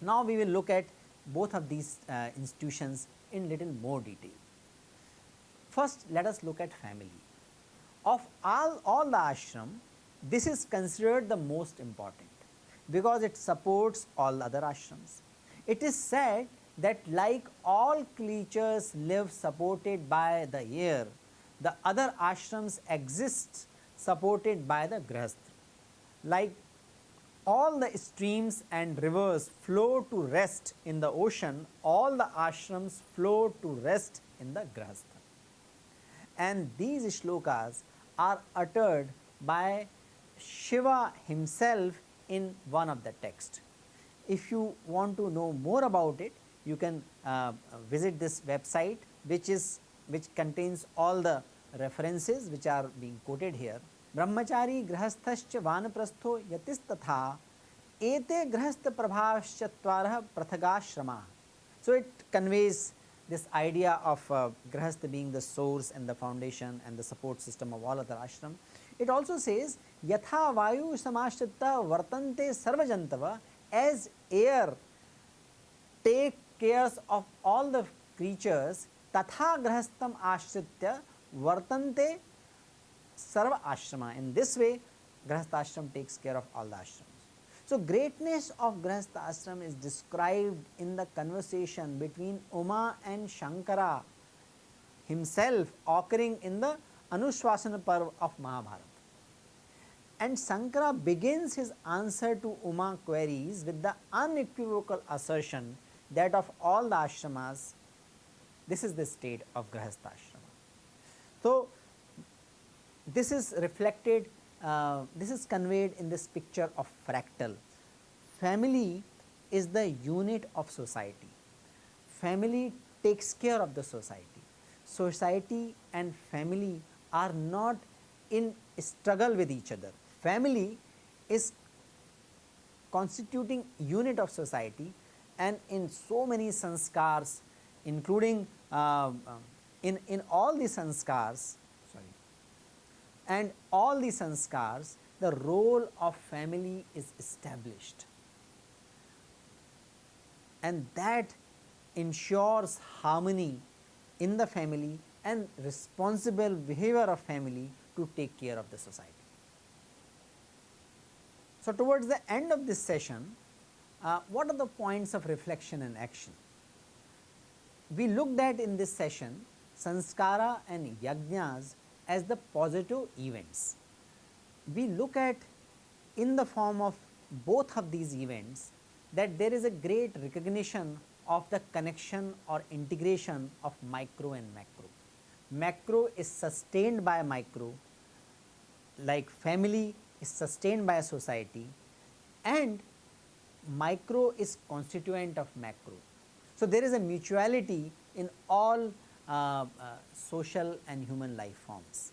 Now, we will look at both of these uh, institutions in little more detail. First, let us look at family. Of all, all the ashram, this is considered the most important because it supports all other ashrams. It is said that like all creatures live supported by the air, the other ashrams exist supported by the grihastha. Like all the streams and rivers flow to rest in the ocean, all the ashrams flow to rest in the grihastha. And these shlokas are uttered by Shiva himself in one of the text. If you want to know more about it, you can uh, visit this website which is which contains all the references which are being quoted here. Brahmachari grahasthascha vanaprastho yatistatha ete grahastha prabhashatvarah prathagashrama. So, it conveys this idea of uh, grahastha being the source and the foundation and the support system of all other ashram. It also says yatha vayu samashritta vartante sarvajantava as air take cares of all the creatures tatha grihastham ashritya vartante sarva ashrama in this way grihastha ashram takes care of all the ashrams so, greatness of Grihastha ashram is described in the conversation between Uma and Shankara himself occurring in the Anushasana Parv of Mahabharata. And Sankara begins his answer to Uma queries with the unequivocal assertion that of all the ashramas, this is the state of Grihastha ashrama. So, this is reflected uh, this is conveyed in this picture of fractal. Family is the unit of society. Family takes care of the society. Society and family are not in struggle with each other. Family is constituting unit of society and in so many sanskars including uh, in, in all the sanskars sorry and all the sanskars the role of family is established and that ensures harmony in the family and responsible behavior of family to take care of the society. So, towards the end of this session, uh, what are the points of reflection and action? We looked at in this session sanskara and yajnas as the positive events. We look at in the form of both of these events that there is a great recognition of the connection or integration of micro and macro. Macro is sustained by micro like family is sustained by a society and micro is constituent of macro. So, there is a mutuality in all uh, uh, social and human life forms.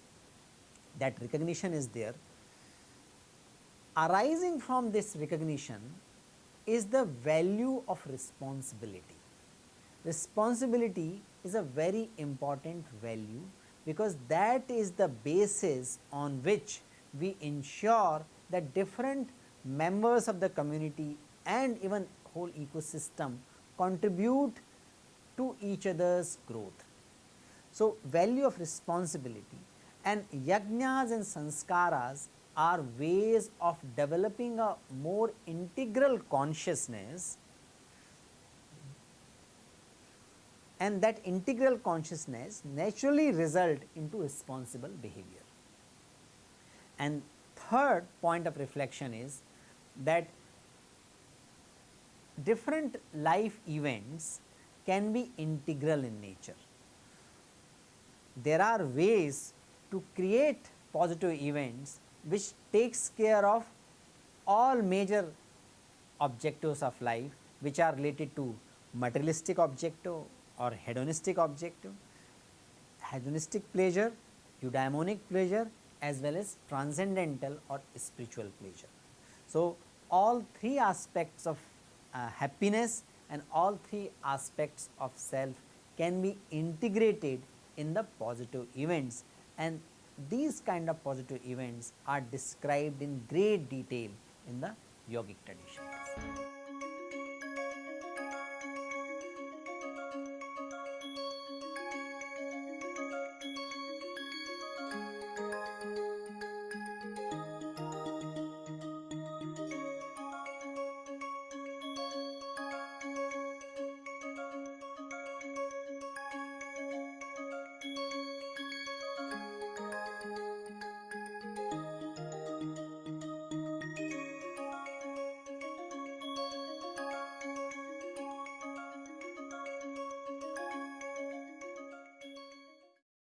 That recognition is there. Arising from this recognition is the value of responsibility. Responsibility is a very important value because that is the basis on which we ensure that different members of the community and even whole ecosystem contribute to each other's growth. So, value of responsibility and yajnas and sanskaras are ways of developing a more integral consciousness and that integral consciousness naturally result into responsible behavior. And third point of reflection is that different life events can be integral in nature. There are ways to create positive events which takes care of all major objectives of life which are related to materialistic objective or hedonistic objective, hedonistic pleasure, eudaimonic pleasure as well as transcendental or spiritual pleasure. So, all three aspects of uh, happiness and all three aspects of self can be integrated in the positive events and these kind of positive events are described in great detail in the yogic traditions.